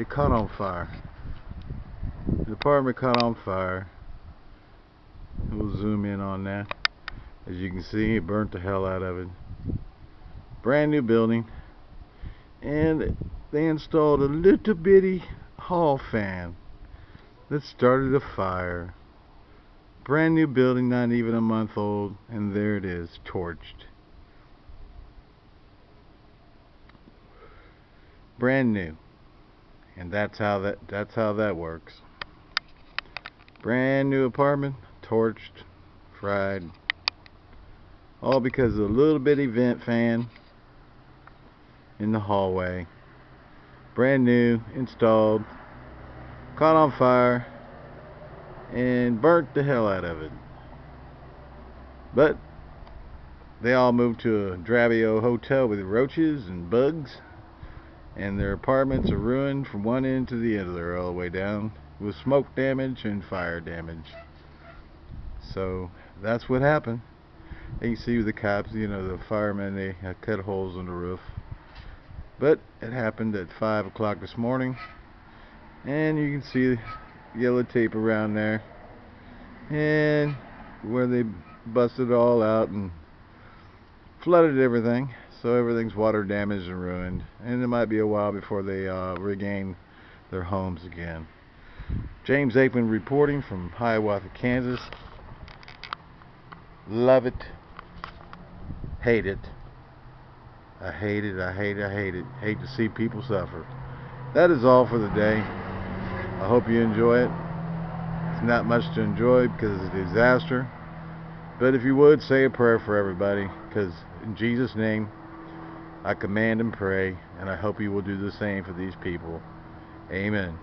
it caught on fire. The apartment caught on fire. We'll zoom in on that. As you can see, it burnt the hell out of it. Brand new building. And they installed a little bitty hall fan that started a fire. Brand new building, not even a month old, and there it is, torched. Brand new. And that's how that that's how that works. Brand new apartment, torched, fried. All because of a little bitty vent fan in the hallway. Brand new, installed, caught on fire, and burnt the hell out of it. But they all moved to a drabby old hotel with roaches and bugs, and their apartments are ruined from one end to the other all the way down with smoke damage and fire damage. So that's what happened. And You see the cops, you know, the firemen, they cut holes in the roof. But it happened at 5 o'clock this morning. And you can see yellow tape around there. And where they busted it all out and flooded everything. So everything's water damaged and ruined. And it might be a while before they uh, regain their homes again. James Aikman reporting from Hiawatha, Kansas. Love it. Hate it. I hate it, I hate it, I hate it. Hate to see people suffer. That is all for the day. I hope you enjoy it. It's not much to enjoy because it's a disaster. But if you would, say a prayer for everybody. Because in Jesus' name, I command and pray. And I hope you will do the same for these people. Amen.